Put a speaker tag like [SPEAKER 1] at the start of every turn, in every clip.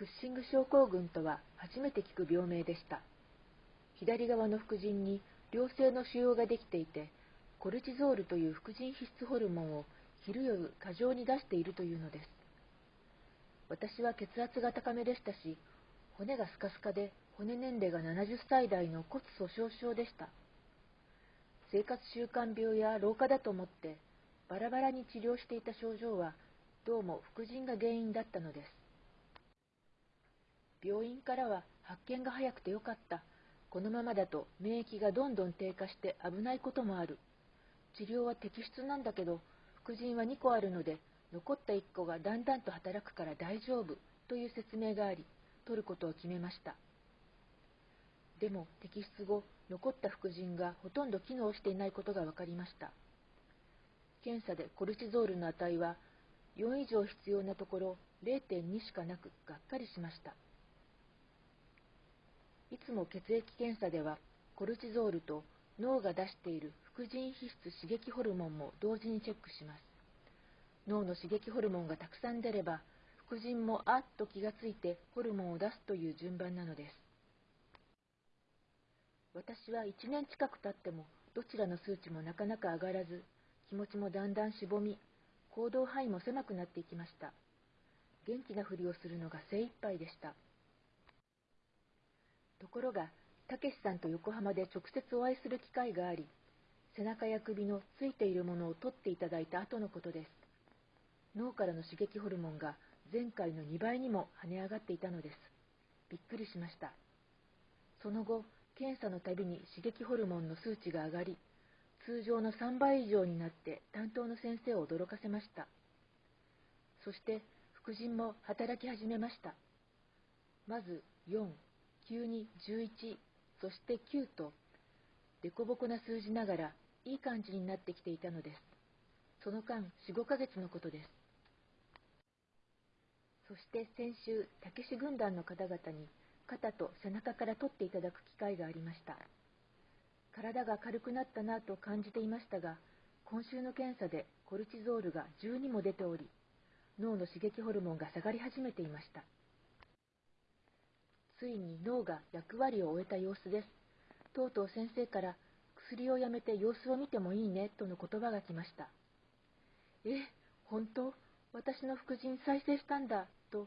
[SPEAKER 1] クッシング症候群とは初めて聞く病名でした。左側の副腎に良性の腫瘍ができていて、コルチゾールという副腎皮質ホルモンを昼夜過剰に出しているというのです。私は血圧が高めでしたし、骨がスカスカで骨年齢が70歳代の骨粗鬆症でした。生活習慣病や老化だと思ってバラバラに治療していた症状はどうも副腎が原因だったのです。病院からは発見が早くてよかった。このままだと免疫がどんどん低下して危ないこともある。治療は摘出なんだけど、副腎は2個あるので、残った1個がだんだんと働くから大丈夫という説明があり、取ることを決めました。でも摘出後、残った副腎がほとんど機能していないことが分かりました。検査でコルチゾールの値は4以上必要なところ0.2しかなくがっかりしました。いつも血液検査ではコルチゾールと脳が出している副腎皮質刺激ホルモンも同時にチェックします。脳の刺激ホルモンがたくさん出れば副腎もあっと気がついてホルモンを出すという順番なのです。私は1年近く経ってもどちらの数値もなかなか上がらず気持ちもだんだんしぼみ行動範囲も狭くなっていきました元気なふりをするのが精一杯でしたところがたけしさんと横浜で直接お会いする機会があり背中や首のついているものを取っていただいた後のことです脳からの刺激ホルモンが前回の2倍にも跳ね上がっていたのですびっくりしましたその後検査のたびに刺激ホルモンの数値が上がり、通常の3倍以上になって担当の先生を驚かせました。そして副腎も働き始めました。まず4、9に11、そして9と、凸凹な数字ながらいい感じになってきていたのです。その間4、5ヶ月のことです。そして先週、たけし軍団の方々に肩と背中から取っていただく機会がありました。体が軽くなったなと感じていましたが、今週の検査でコルチゾールが12も出ており、脳の刺激ホルモンが下がり始めていました。ついに脳が役割を終えた様子です。とうとう先生から薬をやめて様子を見てもいいねとの言葉が来ました。え、本当？私の副腎再生したんだと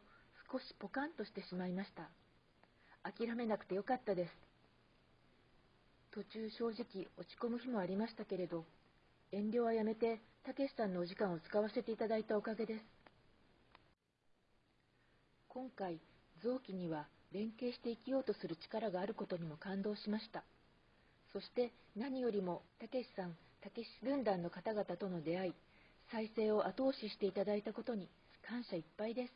[SPEAKER 1] 少しポカンとしてしまいました。諦めなくてよかったです。途中正直落ち込む日もありましたけれど、遠慮はやめて、たけしさんのお時間を使わせていただいたおかげです。今回、臓器には連携して生きようとする力があることにも感動しました。そして何よりも、たけしさん、たけし軍団の方々との出会い、再生を後押ししていただいたことに感謝いっぱいです。